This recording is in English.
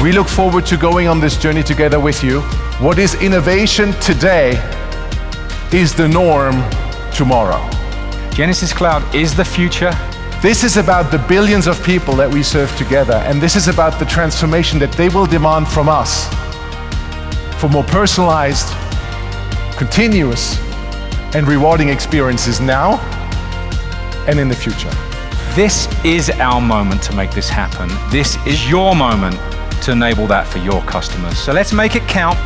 We look forward to going on this journey together with you. What is innovation today is the norm tomorrow. Genesys Cloud is the future. This is about the billions of people that we serve together, and this is about the transformation that they will demand from us for more personalized, continuous, and rewarding experiences now and in the future. This is our moment to make this happen. This is your moment to enable that for your customers. So let's make it count.